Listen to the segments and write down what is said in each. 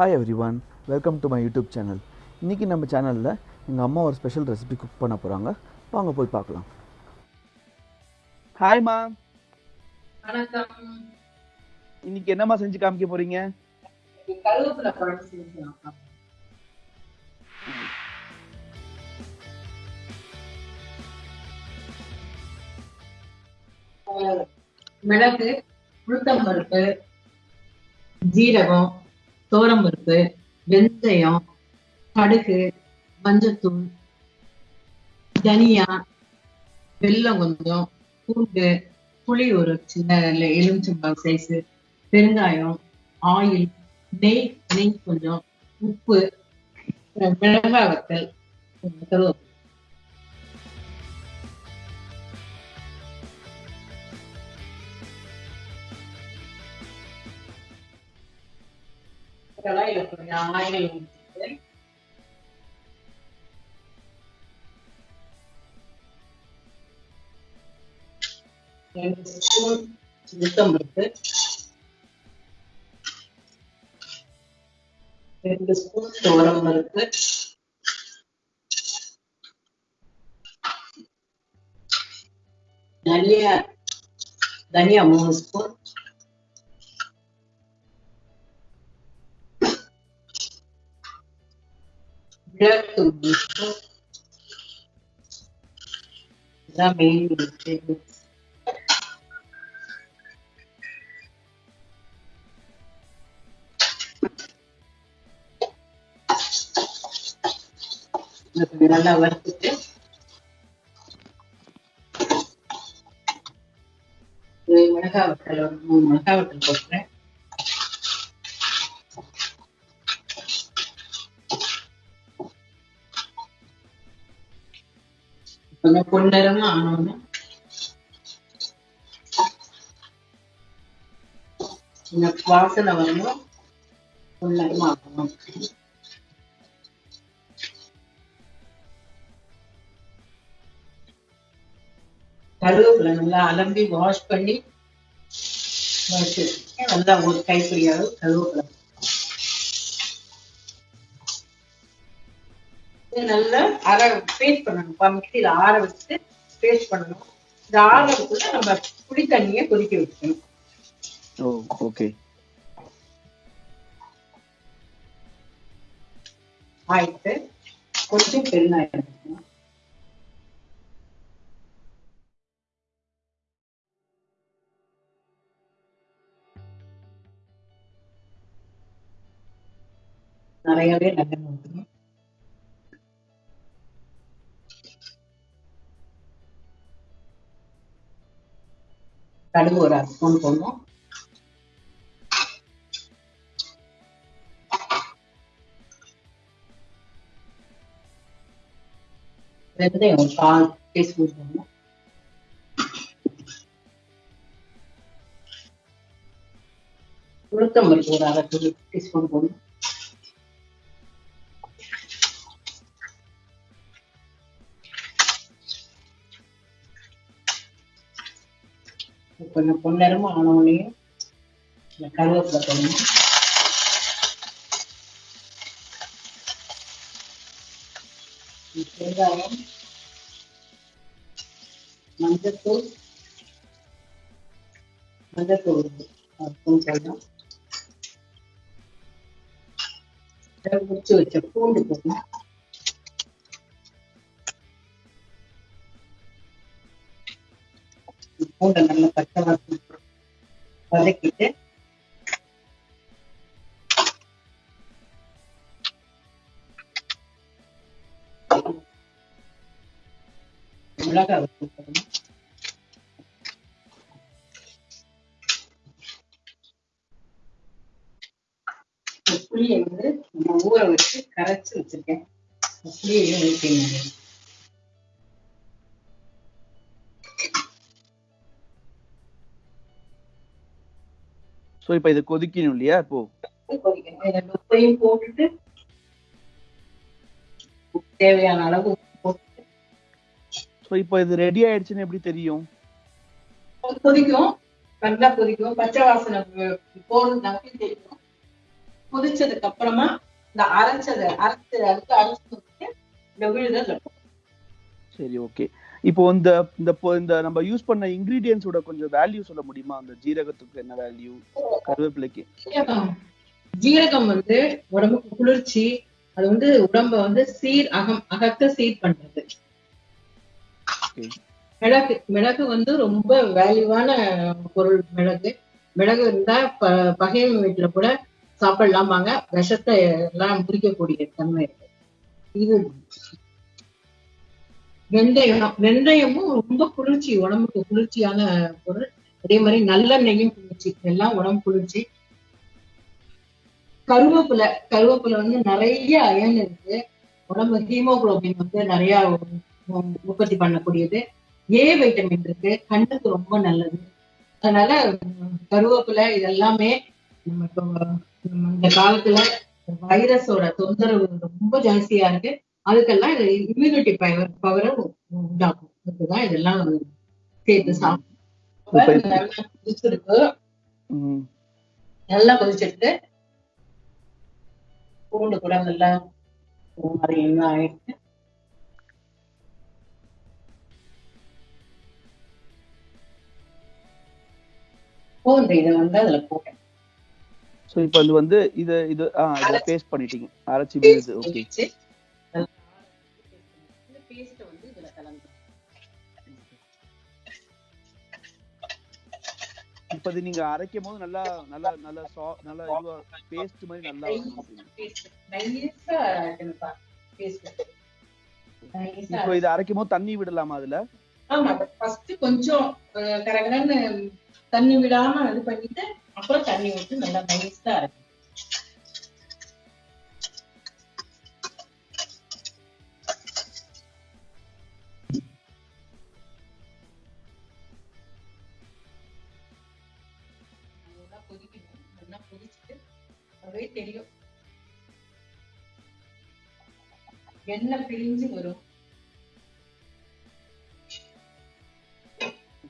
Hi everyone welcome to my YouTube channel இன்றைக்கி நம்ம சேனலில் எங்கள் அம்மா ஒரு ஸ்பெஷல் ரெசிபி குக் பண்ண போகிறாங்க வாங்க போய் பார்க்கலாம். ஹாய்மா வணக்கம். இன்னைக்கு என்னம்மா செஞ்சு காமிக்க போறீங்க? மிளகு உளுத்தம் பருப்பு ஜீரகம் துவரம் பருப்பு வெந்தயம் கடுகு மஞ்சத்தூள் தனியா வெல்லம் கொஞ்சம் பூண்டு புளி ஒரு சின்ன எலுமிச்சம்பழம் சைஸ் பெருங்காயம் ஆயில் நெய் நெய் கொஞ்சம் உப்பு மிளகாய் வத்தல் கருவேப்பிலை. கருவேப்பிலை கடாயில கொஞ்சம் ஆயில் ஊற்றிட்டு ரெண்டு ஸ்பூன் உளுத்தம் ரெண்டு ஸ்பூன் துவரம் பருப்பு தனியா தனியா மூணு ஸ்பூன் நல்லா வறுத்துட்டு ஒரு மிளகாய் மூணு போட்டுறேன் கொஞ்சம் பொன்னரமா ஆனோன்னு இந்த வாசனை வரணும். பொன்னரமா ஆகணும். கருவேப்பிலை நல்லா அலம்பி வாஷ் பண்ணி வச்சிருக்கேன் நல்லா ஒரு கைப்பிடி அளவு கருவேப்பிலை. நல்லா அரை பேஸ்ட் பண்ணணும். மிக்சியில ஆற வச்சுட்டு பேஸ்ட் பண்ணணும். இந்த ஆறதுக்குள்ள நம்ம புளி தண்ணியை கொதிக்க வச்சுக்கணும் ஓ ஓகே ஆயிட்டு கொஞ்சம் எடுக்கணும் நிறையவே நல்லெண்ணெய் ஊற்றணும் கடுகு ஒரு அரை ஸ்பூன் போடணும். வெந்தயம் ஒரு கால் டீஸ்பூன் போடணும். உளுத்தம் ஒரு அரை டீஸ்பூன் போடணும். கொஞ்சம் பொன்னரமா ஆனவுடனே இந்த கருவேப்பிலை போடணும் வெங்காயம் மஞ்சத்தூள் மஞ்சத்தூள் ஸ்பூன் முடிச்சு வச்ச பூண்டு போடணும். பூண்டை நல்லா பச்சை வாசம் வதக்கிட்டு மிளகாய் வத்தல் புளியை வந்து நம்ம ஊற வச்சு கரைச்சு வச்சிருக்கேன். புளியையும் ஊற்றிங்க ஸோ இப்போ இது கொதிக்கணும் இல்லையா? இப்போ உப்பையும் போட்டுட்டு தேவையான அளவு ஸோ இப்போ இது ரெடி ஆயிடுச்சுன்னு எப்படி தெரியும்? கொதிக்கும். நல்லா கொதிக்கும். பச்சை வாசனை போகணும்னாக்கி தெரியும். கொதிச்சதுக்கு அப்புறமா இந்த அரைச்சதை அரைச்சு அரைச்சு அரைச்சு இந்த விழுதை சரி ஓகே இப்போ இந்த இந்த இந்த நம்ம யூஸ் பண்ண இன்கிரீடியன்ஸோட கொஞ்சம் வேல்யூ சொல்ல முடியுமா? அந்த ஜீரகத்துக்கு என்ன வேல்யூ கருவேப்பிலைக்கு. ஜீரகம் வந்து உடம்புக்கு குளிர்ச்சி அது வந்து உடம்ப வந்து சீர் அகம் அகத்த சீர் பண்றது. மிளகு மிளகு வந்து ரொம்ப வேல்யூவான பொருள் மிளகு. மிளகு இருந்தா ப பகைவன் வீட்டுல கூட சாப்பிடலாமாங்க விஷத்தை எல்லாம் முறிக்கக்கூடிய தன்மை இருக்கு. இது வெந்தயம் வெந்தயமும் ரொம்ப குளிர்ச்சி உடம்புக்கு குளிர்ச்சியான பொருள். அதே மாதிரி நல்லெண்ணெயும் குளிர்ச்சி எல்லாம் உடம்பு குளிர்ச்சி. கருவேப்பிலை கருவேப்பிலை வந்து நிறைய அயன் இருக்கு. உடம்பு ஹீமோகுளோபின் வந்து நிறைய உற்பத்தி பண்ணக்கூடியது. ஏ வைட்டமின் இருக்கு கண்ணுக்கு ரொம்ப நல்லது. அதனால கருவேப்பிலை இதெல்லாமே நம்ம இந்த காலத்துல வைரஸோட தொந்தரவு ரொம்ப ஜாஸ்தியா இருக்கு. அதுக்கெல்லாம் இது இம்யூனிட்டி பவர் பவரை உண்டாக்கும். அதுக்குதான் இதெல்லாம் சேர்த்து சாப்பிடும் நல்லா கொதிச்சிருக்கு. ம். நல்லா கொதிச்சிருக்கு. பூண்டு கூட நல்லா என்ன ஆயிடுச்சு? பூண்டு இதை வந்து அதுல போட்டேன். ஸோ இப்போ இது வந்து இது இது ஆ இதை பேஸ்ட் பண்ணிட்டீங்க. அரைச்சி ஓகே இப்போ நீங்க அரைக்கும் போது நல்லா நல்லா நல்லா சா நல்லா இதுவா பேஸ்ட் மாதிரி நல்லா இப்போ இது அரைக்கும் போது தண்ணி விடலாமா அதுல? ஆமா ஃபர்ஸ்ட் கொஞ்சம் கரகரன்னு தண்ணி விடாம இது பண்ணிட்டு அப்புறம் தண்ணி விட்டு நல்லா நைஸா இருக்கும் எண்ணெய் பிரிஞ்சு வரும்.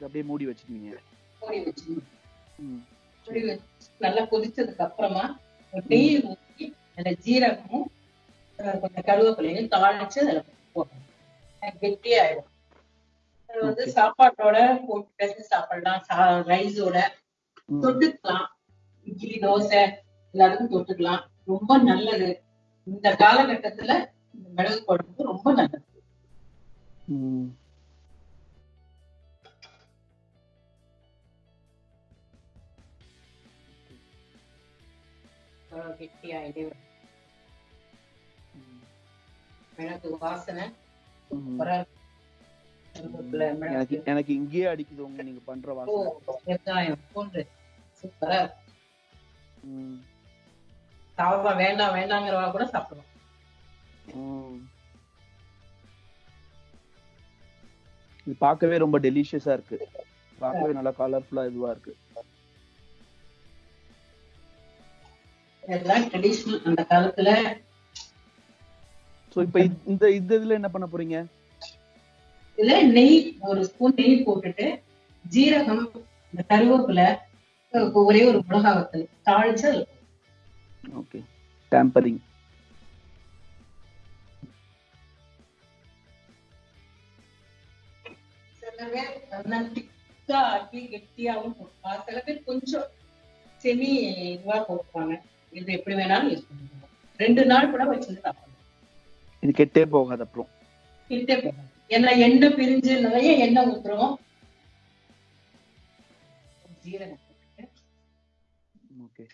அப்படியே மூடி வச்சிருக்கீங்க மூடி வச்சிடணும் ம். மூடி வச்சு நல்லா கொதிச்சதுக்கு அப்புறமா நெய் ஊற்றி அதுல ஜீரகமும் கொஞ்சம் கருவேப்பிலையும் தாளிச்சு அதுல போடணும். கெட்டியாயிடும் அது வந்து. சாப்பாட்டோட போட்டு பேசி சாப்பிடலாம். ரைஸோட. தொட்டுக்கலாம். இட்லி தோசை எல்லாத்துக்கும் தொட்டுக்கலாம். ரொம்ப நல்லது. இந்த காலகட்டத்துல மிளகு குழம்பு ரொம்ப நல்லது. மிளகு வாசனை. எனக்கு இங்கேயே அடிக்குது உங்க நீங்க பண்ற வாசனை. சூப்பரா. வேண்டாம் வேண்டாங்கிறவா கூட சாப்பிடுவோம். இது பார்க்கவே ரொம்ப டெலிஷியஸா இருக்கு. பார்க்கவே நல்லா கலர்ஃபுல்லா இதுவா இருக்கு. இதெல்லாம் ட்ரெடிஷனல் அந்த காலத்துல. சோ இப்போ இந்த இந்த இதுல என்ன பண்ண போறீங்க? இதுல நெய் ஒரு ஸ்பூன் நெய் போட்டுட்டு ஜீரகம் இந்த கருவேப்பிலை ஒரே ஒரு மிளகா வத்தல் தாளிச்சு. ஓகே டேம்பரிங் பேர் நல்லா திக்கா ஆக்கி கெட்டியாவும் போட்டுப்பா சில பேர் கொஞ்சம் செமி இதுவா போட்டுப்பாங்க. இது எப்படி வேணாலும் யூஸ் பண்ணிக்கலாம். ரெண்டு நாள் கூட வச்சிருந்து சாப்பிடலாம். இது கெட்டே போகாது அப்புறம். கிட்டே போகாது. ஏன்னா எண்ணெய் பிரிஞ்சு நிறைய எண்ணெய் ஊத்துறோம். ஜீரகம் ஓகே.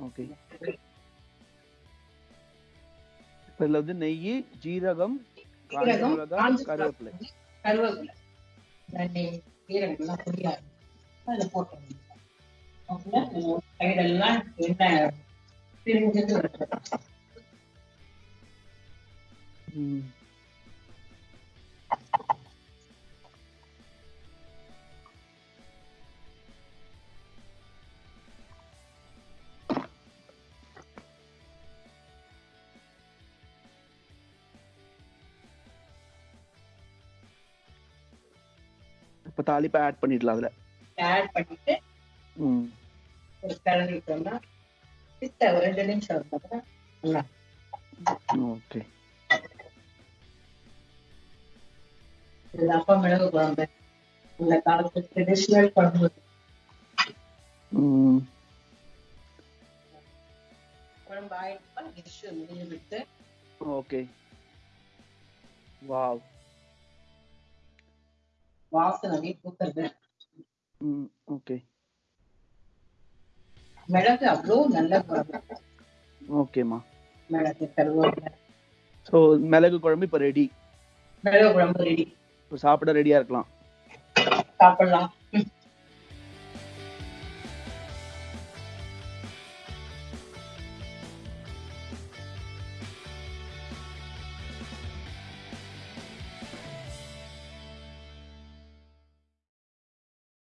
ஓகே. இப்போ இதுல வந்து நெய் ஜீரகம் கருவேப்பிலை. கருவேப்பிலை. அதுல போட்டு சைடெல்லாம் பிரிஞ்சுட்டு ம். அப்ப தாளிப்பை ஆட் பண்ணிடலாம் அதுல. ஆட் பண்ணிட்டு ம். ரெண்டு நிமிஷம் நல்லா ஓகே. இது அப்பா மிளகு குழம்பு. இந்த காலத்து ட்ரெடிஷ்னல் குழம்பு. ம். குழம்பு ஆயிடுப்பா டிஷ் முடிஞ்சு விட்டு ஓகே. வாவ். வாசனை பூக்கிறது ம் ஓகே. மிளகு அவ்வளோ நல்ல குழம்பு. ஓகேம்மா. மிளகு கருவேப்பிலை. ஸோ மிளகு குழம்பு இப்போ ரெடி மிளகு குழம்பு ரெடி இப்போ சாப்பிட ரெடியா இருக்கலாம். சாப்பிடலாம்.